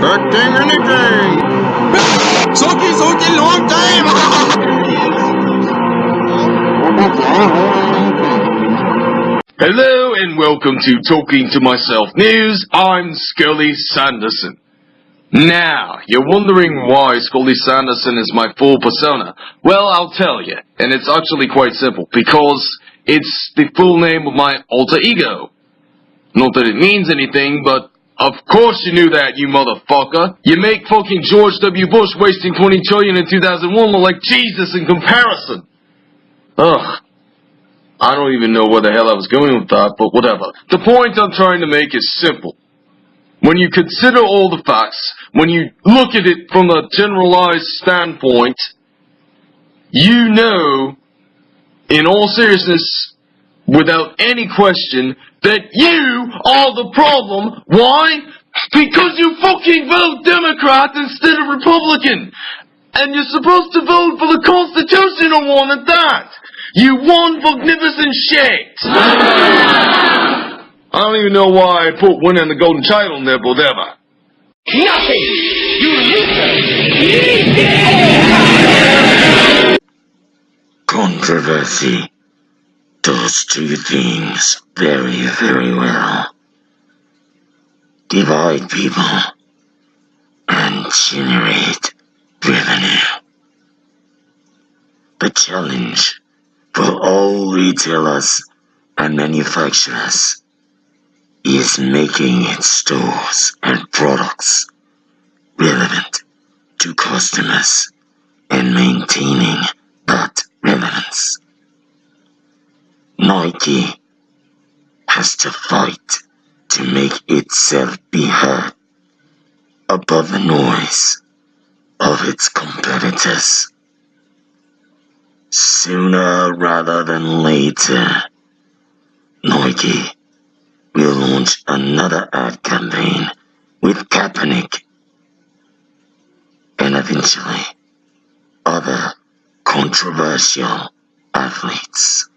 Acting anything! Soki Soki long time! Hello and welcome to Talking to Myself News. I'm Scully Sanderson. Now, you're wondering why Scully Sanderson is my full persona. Well, I'll tell you, and it's actually quite simple, because it's the full name of my alter ego. Not that it means anything, but of course you knew that, you motherfucker. You make fucking George W. Bush wasting 20 trillion in 2001 look like Jesus in comparison. Ugh. I don't even know where the hell I was going with that, but whatever. The point I'm trying to make is simple. When you consider all the facts, when you look at it from a generalized standpoint, you know, in all seriousness, without any question, that you are the problem. Why? Because you fucking vote Democrat instead of Republican. And you're supposed to vote for the constitutional one at that. You one magnificent shit. I don't even know why I put winning the golden child in there, but whatever. Nothing! You loser! Controversy. Those two things very, very well. Divide people and generate revenue. The challenge for all retailers and manufacturers is making its stores and products relevant to customers and maintaining that relevance. Nike has to fight to make itself be heard above the noise of its competitors. Sooner rather than later, Nike will launch another ad campaign with Kaepernick and eventually other controversial athletes.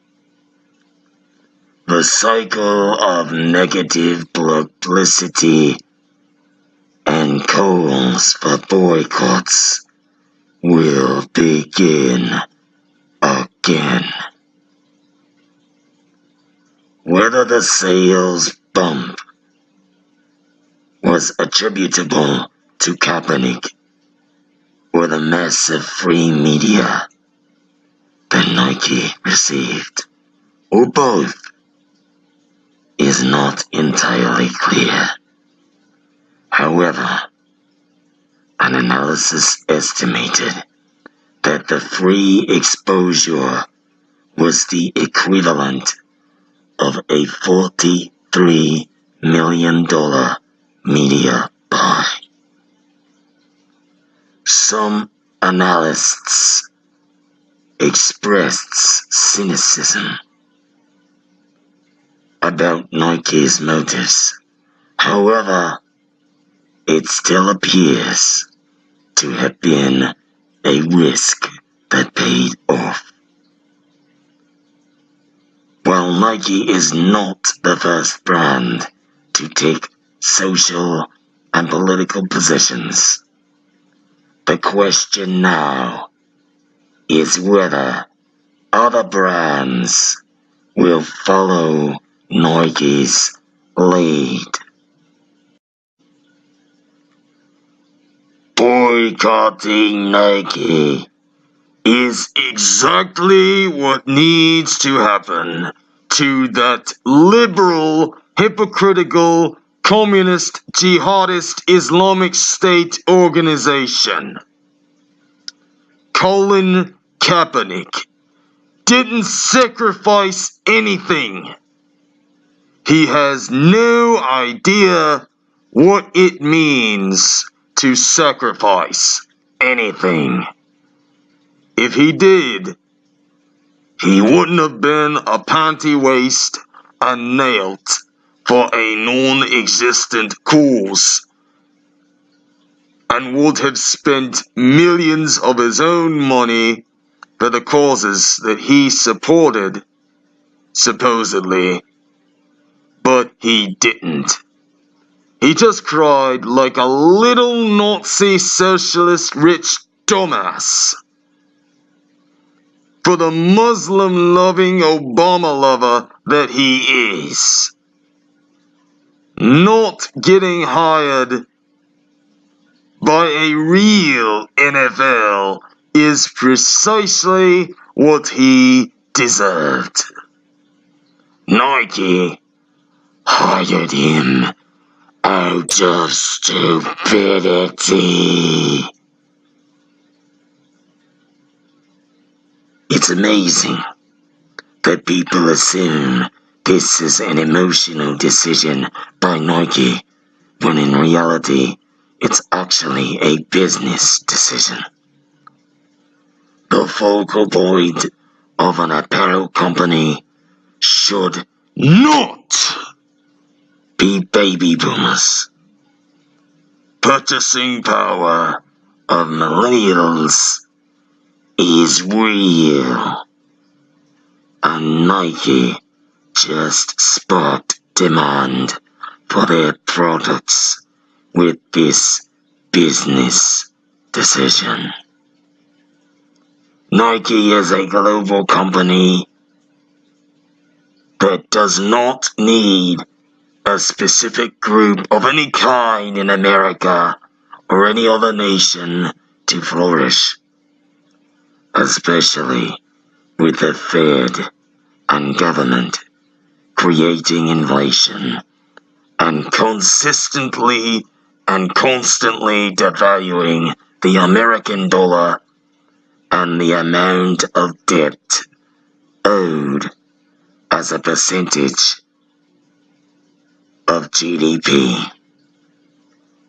The cycle of negative publicity and calls for boycotts will begin again. Whether the sales bump was attributable to Kaepernick or the massive free media that Nike received, or both, is not entirely clear. However, an analysis estimated that the free exposure was the equivalent of a $43 million media buy. Some analysts expressed cynicism about Nike's motives. However, it still appears to have been a risk that paid off. While Nike is not the first brand to take social and political positions, the question now is whether other brands will follow Nike's lead. Boycotting Nike is exactly what needs to happen to that liberal, hypocritical, communist, jihadist Islamic State organization. Colin Kaepernick didn't sacrifice anything he has no idea what it means to sacrifice anything. If he did, he wouldn't have been a panty waist and nailed for a non-existent cause and would have spent millions of his own money for the causes that he supported, supposedly but he didn't. He just cried like a little Nazi socialist rich dumbass. For the Muslim loving Obama lover that he is. Not getting hired by a real NFL is precisely what he deserved. Nike hired him out of stupidity. It's amazing that people assume this is an emotional decision by Nike when in reality it's actually a business decision. The focal point of an apparel company should not be baby boomers. Purchasing power of millennials is real. And Nike just sparked demand for their products with this business decision. Nike is a global company that does not need a specific group of any kind in America or any other nation to flourish, especially with the Fed and government creating inflation and consistently and constantly devaluing the American dollar and the amount of debt owed as a percentage of GDP.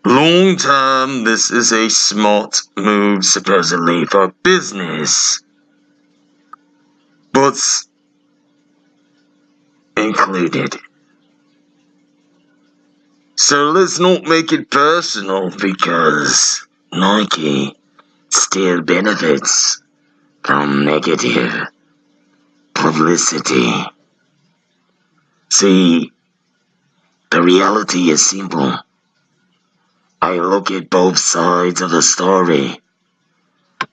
Long term, this is a smart move supposedly for business. But included. So let's not make it personal because Nike still benefits from negative publicity. See, the reality is simple. I look at both sides of the story.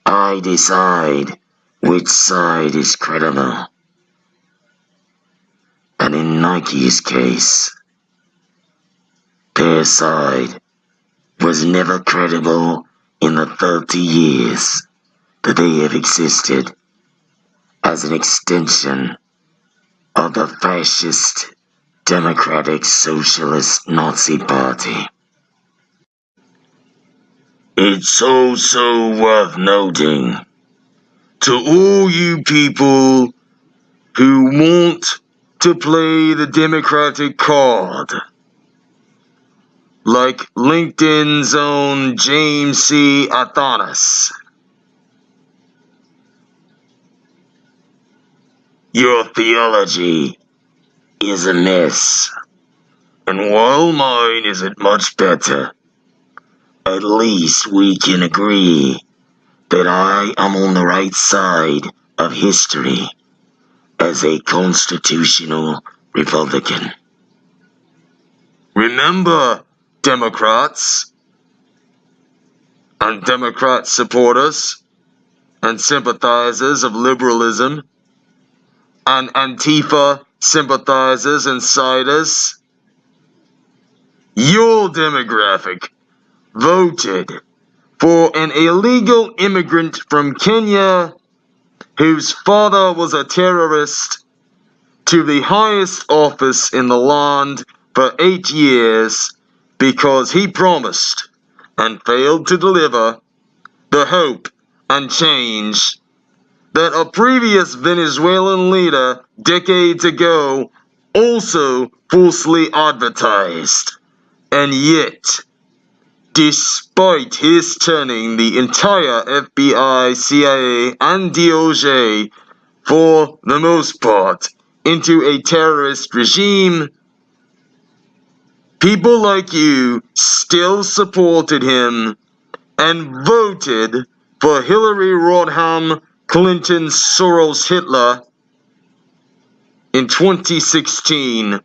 I decide which side is credible. And in Nike's case, their side was never credible in the 30 years that they have existed as an extension of the fascist Democratic Socialist Nazi Party. It's also worth noting to all you people who want to play the Democratic card, like LinkedIn's own James C. Athanas. Your theology is a mess, and while mine isn't much better, at least we can agree that I am on the right side of history as a constitutional Republican. Remember, Democrats and Democrat supporters and sympathizers of liberalism and Antifa sympathizers and siders, your demographic voted for an illegal immigrant from Kenya whose father was a terrorist to the highest office in the land for eight years because he promised and failed to deliver the hope and change that a previous Venezuelan leader decades ago also falsely advertised. And yet, despite his turning the entire FBI, CIA, and DOJ, for the most part, into a terrorist regime, people like you still supported him and voted for Hillary Rodham Clinton Soros Hitler in 2016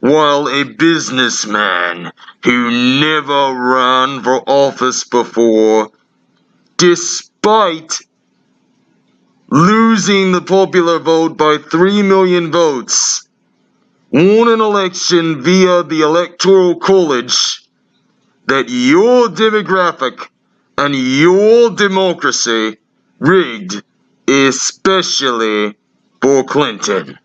while a businessman who never ran for office before, despite losing the popular vote by 3 million votes, won an election via the Electoral College that your demographic and your democracy rigged, especially for Clinton.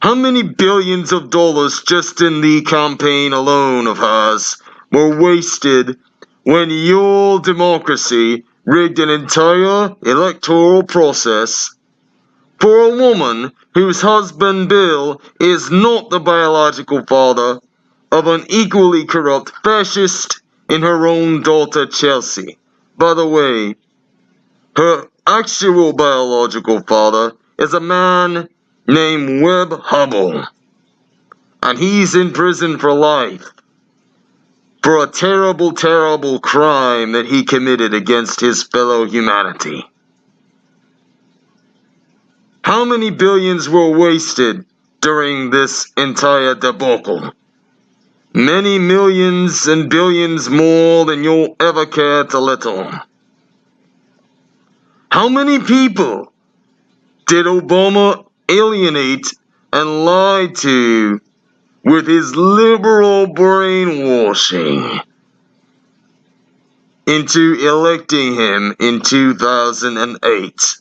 How many billions of dollars just in the campaign alone of hers were wasted when your democracy rigged an entire electoral process for a woman whose husband Bill is not the biological father of an equally corrupt fascist in her own daughter Chelsea. By the way, her actual biological father is a man named Webb Hubbell. And he's in prison for life for a terrible, terrible crime that he committed against his fellow humanity. How many billions were wasted during this entire debacle? Many millions and billions more than you'll ever care to little. How many people did Obama alienate and lie to with his liberal brainwashing into electing him in 2008?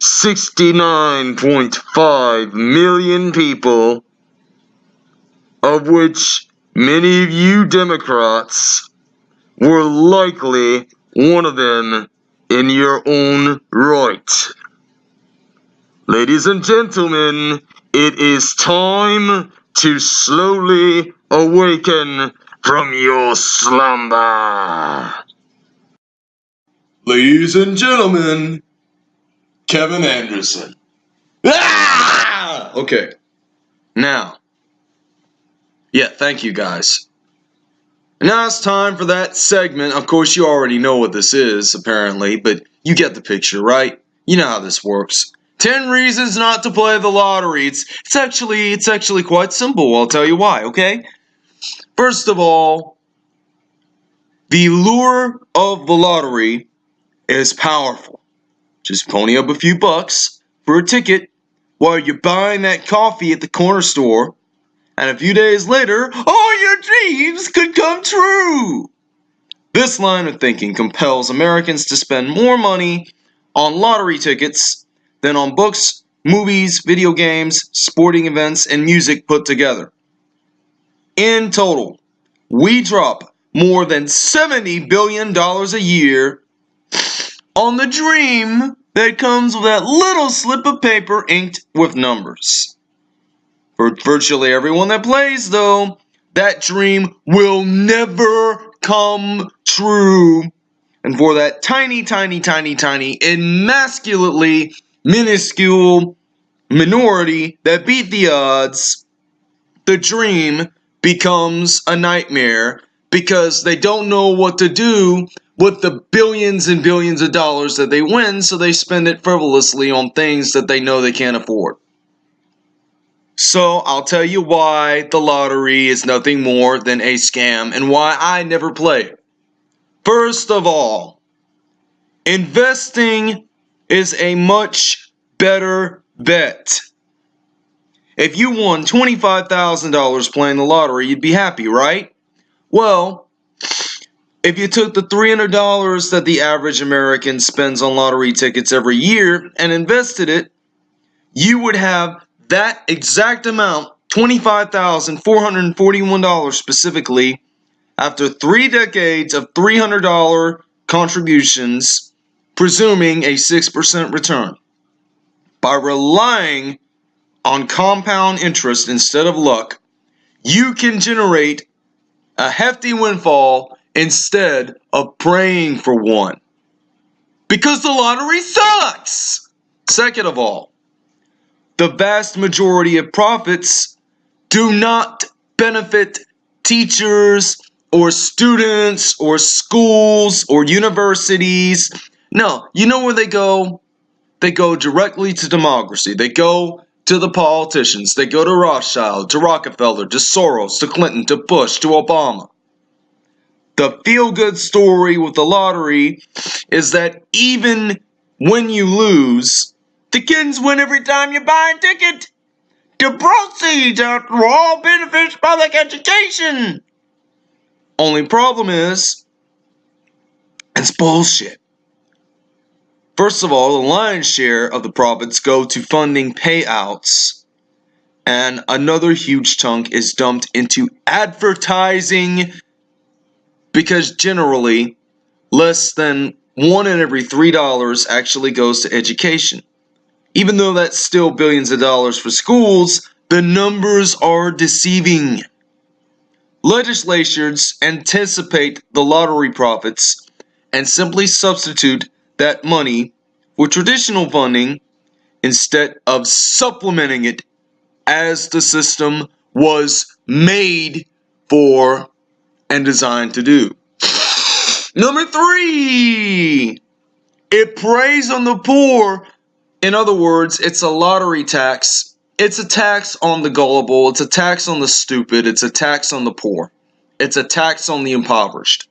69.5 million people of which many of you Democrats were likely one of them in your own right. Ladies and gentlemen, it is time to slowly awaken from your slumber. Ladies and gentlemen, Kevin Anderson. Ah! Okay. Now. Yeah, thank you guys. Now it's time for that segment. Of course, you already know what this is, apparently, but you get the picture, right? You know how this works. 10 reasons not to play the lottery. It's, it's actually it's actually quite simple. I'll tell you why, okay? First of all, the lure of the lottery is powerful. Just pony up a few bucks for a ticket while you're buying that coffee at the corner store, and a few days later, all your dreams could come true. This line of thinking compels Americans to spend more money on lottery tickets than on books, movies, video games, sporting events, and music put together. In total, we drop more than $70 billion a year on the dream that comes with that little slip of paper inked with numbers. For virtually everyone that plays, though, that dream will never come true. And for that tiny, tiny, tiny, tiny, emasculately minuscule minority that beat the odds, the dream becomes a nightmare because they don't know what to do with the billions and billions of dollars that they win, so they spend it frivolously on things that they know they can't afford. So I'll tell you why the lottery is nothing more than a scam and why I never play. First of all, investing is a much better bet. If you won $25,000 playing the lottery, you'd be happy, right? Well, if you took the $300 that the average American spends on lottery tickets every year and invested it, you would have that exact amount, $25,441 specifically, after three decades of $300 contributions, presuming a 6% return. By relying on compound interest instead of luck, you can generate a hefty windfall instead of praying for one. Because the lottery sucks! Second of all, the vast majority of profits do not benefit teachers or students or schools or universities. No, you know where they go? They go directly to democracy. They go to the politicians. They go to Rothschild, to Rockefeller, to Soros, to Clinton, to Bush, to Obama. The feel good story with the lottery is that even when you lose, the kids win every time you buy a ticket. The proceeds are all benefits public education. Only problem is, it's bullshit. First of all, the lion's share of the profits go to funding payouts, and another huge chunk is dumped into advertising because generally, less than one in every three dollars actually goes to education. Even though that's still billions of dollars for schools, the numbers are deceiving. Legislatures anticipate the lottery profits and simply substitute that money for traditional funding instead of supplementing it as the system was made for and designed to do. Number three, it preys on the poor. In other words, it's a lottery tax. It's a tax on the gullible. It's a tax on the stupid. It's a tax on the poor. It's a tax on the impoverished.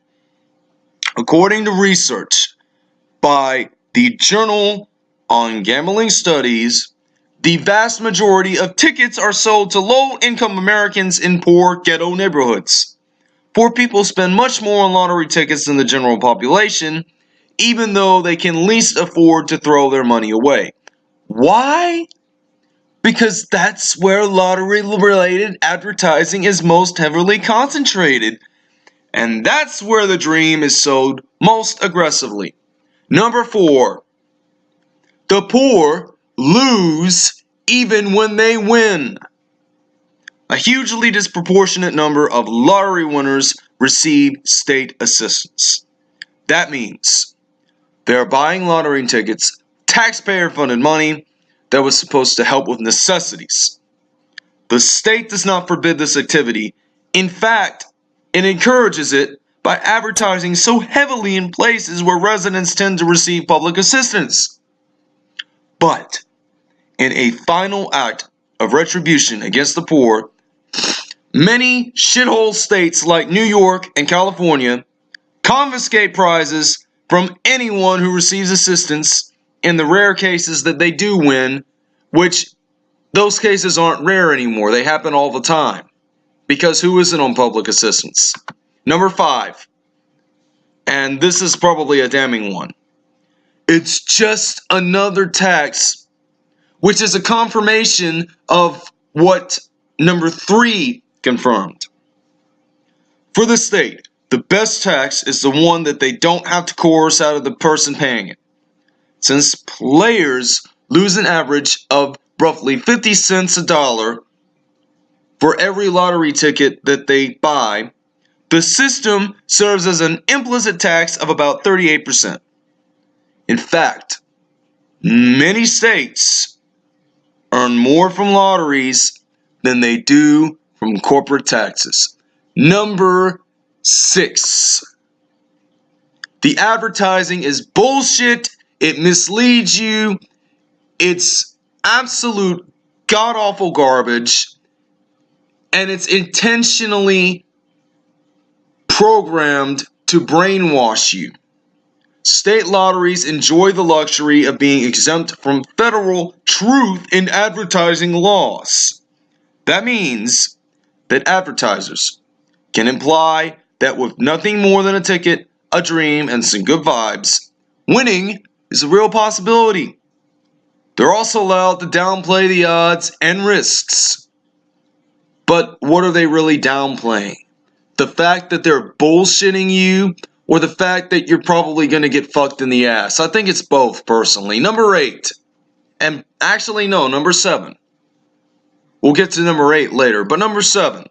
According to research by the Journal on Gambling Studies, the vast majority of tickets are sold to low income Americans in poor ghetto neighborhoods. Poor people spend much more on lottery tickets than the general population, even though they can least afford to throw their money away. Why? Because that's where lottery related advertising is most heavily concentrated. And that's where the dream is sold most aggressively. Number four, the poor lose even when they win. A hugely disproportionate number of lottery winners receive state assistance. That means they're buying lottery tickets, taxpayer funded money that was supposed to help with necessities. The state does not forbid this activity. In fact, it encourages it by advertising so heavily in places where residents tend to receive public assistance. But in a final act of retribution against the poor, Many shithole states like New York and California confiscate prizes from anyone who receives assistance in the rare cases that they do win, which those cases aren't rare anymore. They happen all the time. Because who isn't on public assistance? Number five, and this is probably a damning one. It's just another tax, which is a confirmation of what number three confirmed. For the state, the best tax is the one that they don't have to coerce out of the person paying it. Since players lose an average of roughly 50 cents a dollar for every lottery ticket that they buy, the system serves as an implicit tax of about 38%. In fact, many states earn more from lotteries than they do from corporate taxes. Number six. The advertising is bullshit. It misleads you. It's absolute god awful garbage. And it's intentionally programmed to brainwash you. State lotteries enjoy the luxury of being exempt from federal truth in advertising laws. That means that advertisers can imply that with nothing more than a ticket, a dream, and some good vibes, winning is a real possibility. They're also allowed to downplay the odds and risks. But what are they really downplaying? The fact that they're bullshitting you or the fact that you're probably going to get fucked in the ass? I think it's both, personally. Number eight. And actually, no, number seven. We'll get to number eight later. But number seven,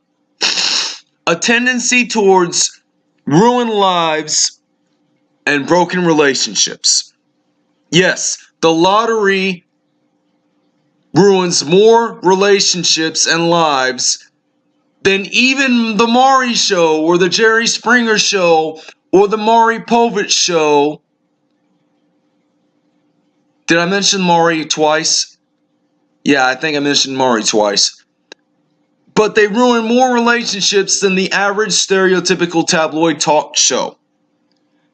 a tendency towards ruined lives and broken relationships. Yes, the lottery ruins more relationships and lives than even the Maury show or the Jerry Springer show or the Maury Povich show. Did I mention Maury twice? Yeah, I think I mentioned Maury twice. But they ruin more relationships than the average stereotypical tabloid talk show.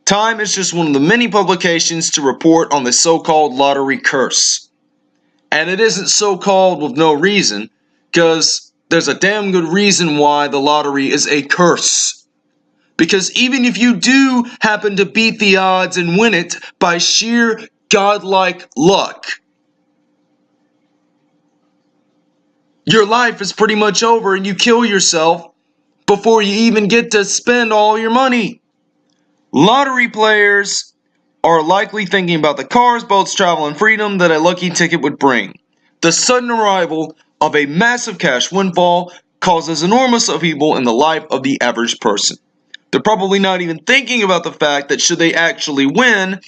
Time is just one of the many publications to report on the so called lottery curse. And it isn't so called with no reason, because there's a damn good reason why the lottery is a curse. Because even if you do happen to beat the odds and win it by sheer godlike luck, your life is pretty much over and you kill yourself before you even get to spend all your money. Lottery players are likely thinking about the cars, boats, travel, and freedom that a lucky ticket would bring. The sudden arrival of a massive cash windfall causes enormous upheaval in the life of the average person. They're probably not even thinking about the fact that should they actually win,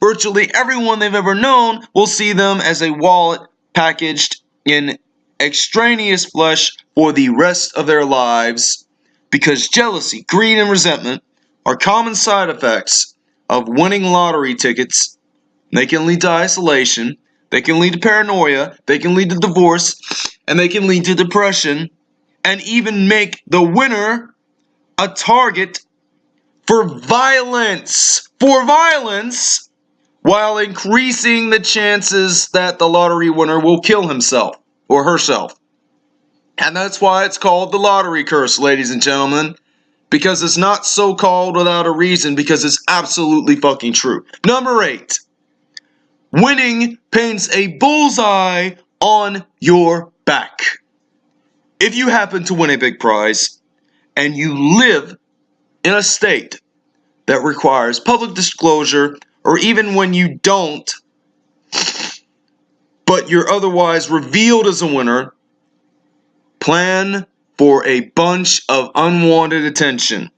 virtually everyone they've ever known will see them as a wallet packaged in extraneous flesh for the rest of their lives because jealousy, greed, and resentment are common side effects of winning lottery tickets. They can lead to isolation, they can lead to paranoia, they can lead to divorce, and they can lead to depression, and even make the winner a target for violence. For violence, while increasing the chances that the lottery winner will kill himself or herself. And that's why it's called the lottery curse, ladies and gentlemen. Because it's not so called without a reason, because it's absolutely fucking true. Number eight, winning paints a bullseye on your back. If you happen to win a big prize and you live in a state that requires public disclosure, or even when you don't, but you're otherwise revealed as a winner, plan for a bunch of unwanted attention.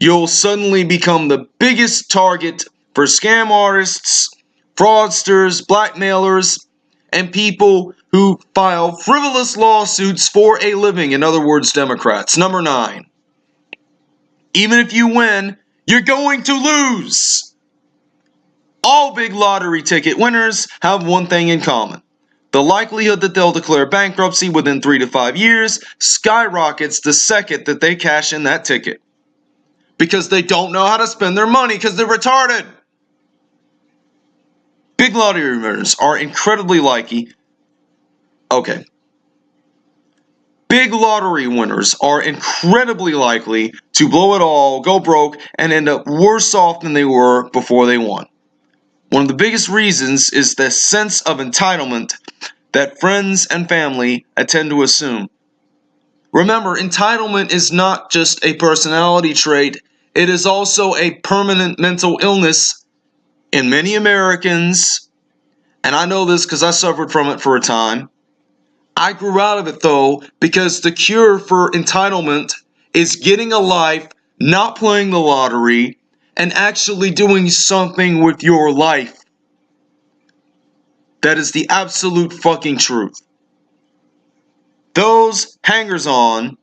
You'll suddenly become the biggest target for scam artists, fraudsters, blackmailers, and people who file frivolous lawsuits for a living, in other words, Democrats. Number nine. Even if you win, you're going to lose. All big lottery ticket winners have one thing in common. The likelihood that they'll declare bankruptcy within three to five years skyrockets the second that they cash in that ticket. Because they don't know how to spend their money because they're retarded. Big lottery winners are incredibly likely. Okay. Big lottery winners are incredibly likely to blow it all, go broke, and end up worse off than they were before they won. One of the biggest reasons is the sense of entitlement that friends and family tend to assume. Remember, entitlement is not just a personality trait, it is also a permanent mental illness in many Americans, and I know this because I suffered from it for a time. I grew out of it though because the cure for entitlement is getting a life, not playing the lottery, and actually doing something with your life. That is the absolute fucking truth. Those hangers on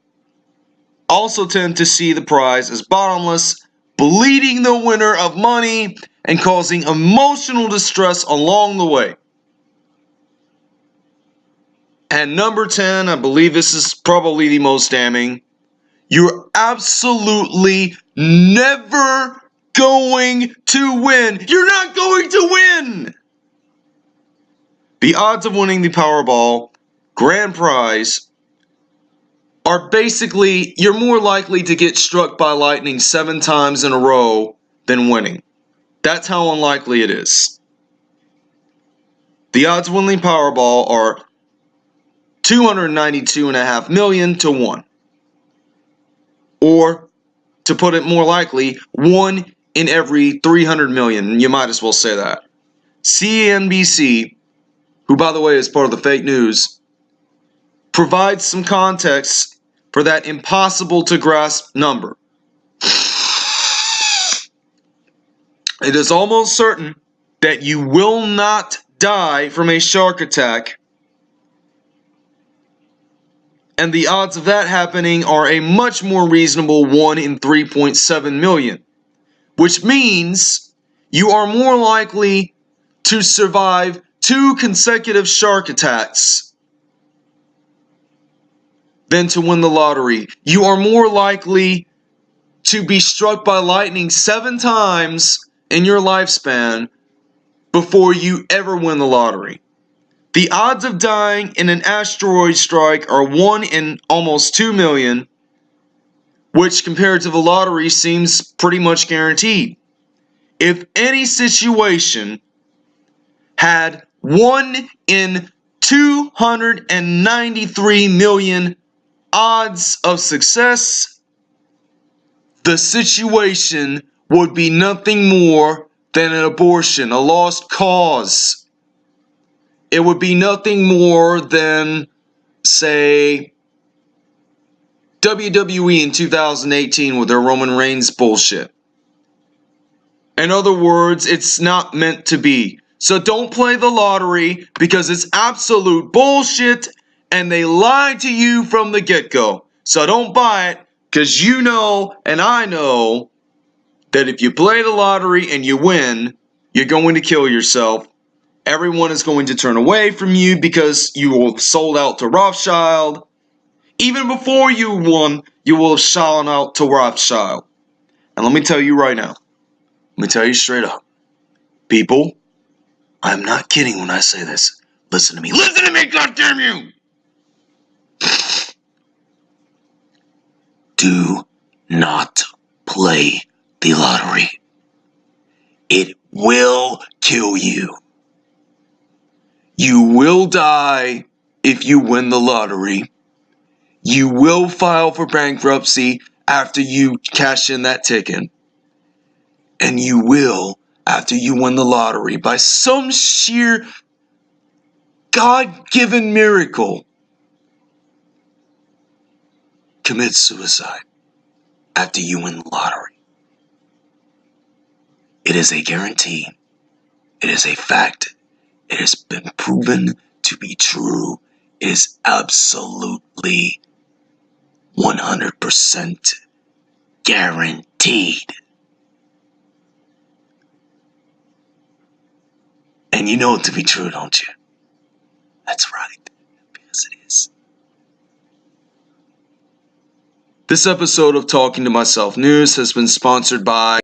also tend to see the prize as bottomless, bleeding the winner of money and causing emotional distress along the way. And number 10, I believe this is probably the most damning. You're absolutely never going to win. You're not going to win. The odds of winning the Powerball grand prize are basically you're more likely to get struck by lightning seven times in a row than winning. That's how unlikely it is. The odds of winning Powerball are 292.5 million to 1. Or, to put it more likely, 1 in every 300 million. You might as well say that. CNBC, who by the way is part of the fake news, provides some context for that impossible to grasp number. It is almost certain that you will not die from a shark attack and the odds of that happening are a much more reasonable 1 in 3.7 million, which means you are more likely to survive two consecutive shark attacks than to win the lottery. You are more likely to be struck by lightning seven times in your lifespan before you ever win the lottery. The odds of dying in an asteroid strike are 1 in almost 2 million, which compared to the lottery seems pretty much guaranteed. If any situation had 1 in 293 million odds of success, the situation would be nothing more than an abortion, a lost cause. It would be nothing more than, say, WWE in 2018 with their Roman Reigns bullshit. In other words, it's not meant to be. So don't play the lottery because it's absolute bullshit and they lied to you from the get go. So don't buy it because you know and I know that if you play the lottery and you win, you're going to kill yourself. Everyone is going to turn away from you because you will have sold out to Rothschild. Even before you won, you will have sold out to Rothschild. And let me tell you right now, let me tell you straight up, people, I'm not kidding when I say this. Listen to me. Listen to me, goddamn you! Do not play the lottery. It will kill you. You will die if you win the lottery. You will file for bankruptcy after you cash in that ticket. And you will, after you win the lottery, by some sheer God given miracle, commit suicide after you win the lottery. It is a guarantee. It is a fact. It has been proven to be true. It is absolutely 100% guaranteed. And you know it to be true, don't you? That's right, because it is. This episode of Talking to Myself News has been sponsored by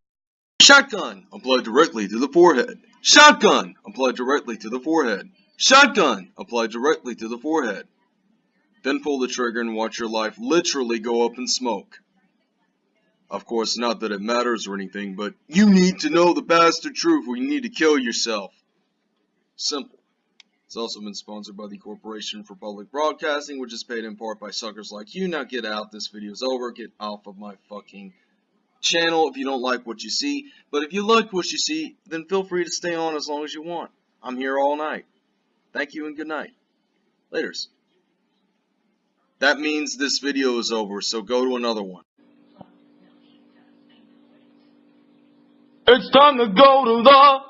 Shotgun applied directly to the forehead. Shotgun applied directly to the forehead. Shotgun applied directly to the forehead. Then pull the trigger and watch your life literally go up in smoke. Of course, not that it matters or anything, but you need to know the bastard truth or you need to kill yourself. Simple. It's also been sponsored by the Corporation for Public Broadcasting, which is paid in part by suckers like you. Now get out. This video is over. Get off of my fucking channel if you don't like what you see. But if you like what you see, then feel free to stay on as long as you want. I'm here all night. Thank you and good night. Laters. That means this video is over, so go to another one. It's time to go to the